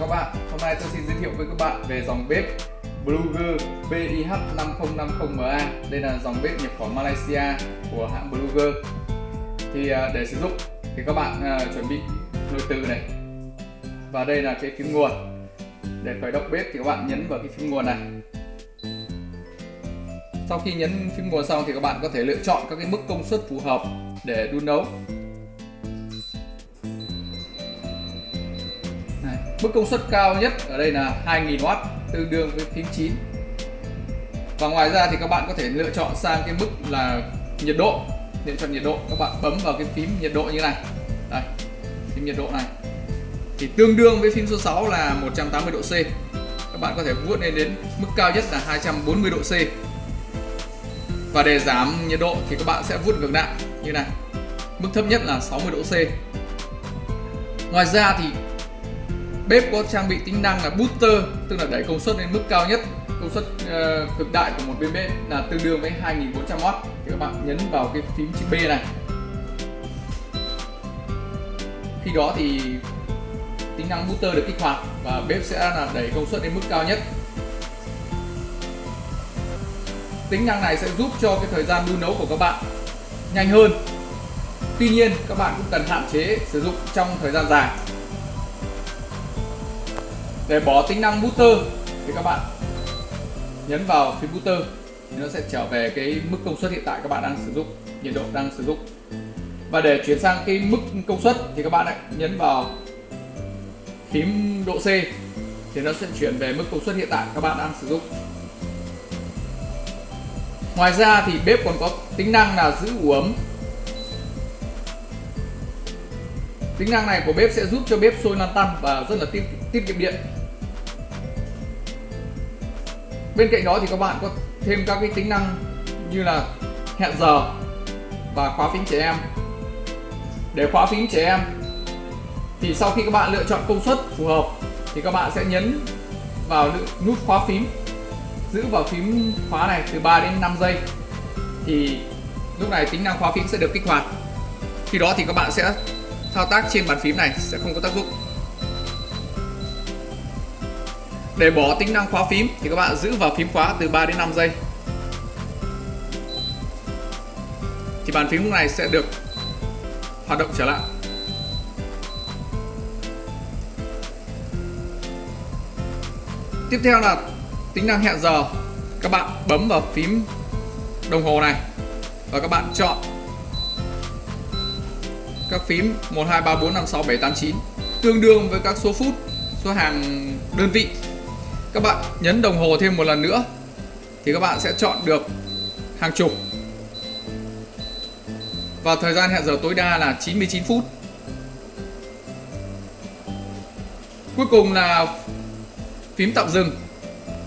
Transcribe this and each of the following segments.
Các bạn. Hôm nay tôi xin giới thiệu với các bạn về dòng bếp Bluger BIH5050MA Đây là dòng bếp nhập khẩu Malaysia của hãng Bluger Thì à, để sử dụng thì các bạn à, chuẩn bị nồi từ này. Và đây là cái phím nguồn. Để khởi động bếp thì các bạn nhấn vào cái phím nguồn này. Sau khi nhấn phím nguồn xong thì các bạn có thể lựa chọn các cái mức công suất phù hợp để đun nấu. Mức công suất cao nhất ở đây là 2000W tương đương với phím 9 và ngoài ra thì các bạn có thể lựa chọn sang cái mức là nhiệt độ, lựa chọn nhiệt độ. Các bạn bấm vào cái phím nhiệt độ như này. Đây, phím nhiệt độ này. Thì tương đương với phím số 6 là 180 độ C. Các bạn có thể vuốt lên đến mức cao nhất là 240 độ C. Và để giảm nhiệt độ thì các bạn sẽ vuốt ngược lại, như này. Mức thấp nhất là 60 độ C. Ngoài ra thì Bếp có trang bị tính năng là booster, tức là đẩy công suất lên mức cao nhất, công suất uh, cực đại của một bên bếp là tương đương với 2400W. Thì các bạn nhấn vào cái phím chữ B này. Khi đó thì tính năng booster được kích hoạt và bếp sẽ là đẩy công suất lên mức cao nhất. Tính năng này sẽ giúp cho cái thời gian đun nấu của các bạn nhanh hơn. Tuy nhiên các bạn cũng cần hạn chế sử dụng trong thời gian dài để bỏ tính năng booster thì các bạn nhấn vào phím booster thì nó sẽ trở về cái mức công suất hiện tại các bạn đang sử dụng nhiệt độ đang sử dụng. Và để chuyển sang cái mức công suất thì các bạn lại nhấn vào phím độ C thì nó sẽ chuyển về mức công suất hiện tại các bạn đang sử dụng. Ngoài ra thì bếp còn có tính năng là giữ ủ ấm. Tính năng này của bếp sẽ giúp cho bếp sôi lăn tăn và rất là tiết, tiết kiệm điện bên cạnh đó thì các bạn có thêm các cái tính năng như là hẹn giờ và khóa phím trẻ em. Để khóa phím trẻ em thì sau khi các bạn lựa chọn công suất phù hợp thì các bạn sẽ nhấn vào nút khóa phím, giữ vào phím khóa này từ 3 đến 5 giây. Thì lúc này tính năng khóa phím sẽ được kích hoạt. Khi đó thì các bạn sẽ thao tác trên bàn phím này, sẽ không có tác dụng. Để bỏ tính năng khóa phím thì các bạn giữ vào phím khóa từ 3 đến 5 giây. Thì bàn phím lúc này sẽ được hoạt động trở lại. Tiếp theo là tính năng hẹn giờ. Các bạn bấm vào phím đồng hồ này và các bạn chọn các phím 1 2 3 4 5 6 7 8 9 tương đương với các số phút, số hàng đơn vị các bạn nhấn đồng hồ thêm một lần nữa thì các bạn sẽ chọn được hàng chục. Và thời gian hẹn giờ tối đa là 99 phút. Cuối cùng là phím tạm dừng.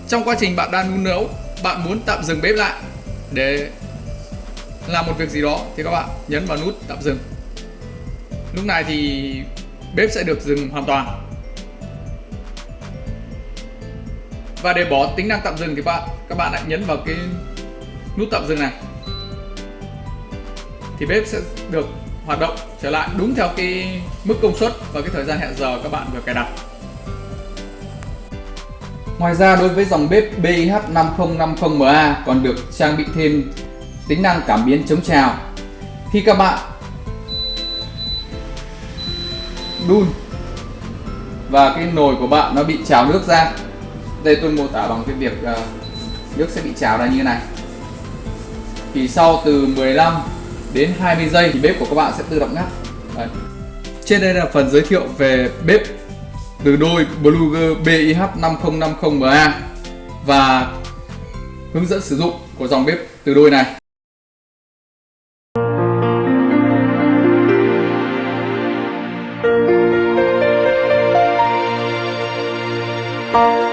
Trong quá trình bạn đang đun nấu, bạn muốn tạm dừng bếp lại để làm một việc gì đó thì các bạn nhấn vào nút tạm dừng. Lúc này thì bếp sẽ được dừng hoàn toàn. Và để bỏ tính năng tạm dừng thì bạn, các bạn lại nhấn vào cái nút tạm dừng này. Thì bếp sẽ được hoạt động trở lại đúng theo cái mức công suất và cái thời gian hẹn giờ các bạn vừa cài đặt. Ngoài ra, đối với dòng bếp BIH5050MA còn được trang bị thêm tính năng cảm biến chống trào. Khi các bạn đun và cái nồi của bạn nó bị trào nước ra đây tôi mô tả bằng cái việc uh, nước sẽ bị trào ra như thế này. Thì sau từ 15 đến 20 giây thì bếp của các bạn sẽ tự động ngắt. Đấy. trên đây là phần giới thiệu về bếp từ đôi Bluger BIH5050MA và hướng dẫn sử dụng của dòng bếp từ đôi này.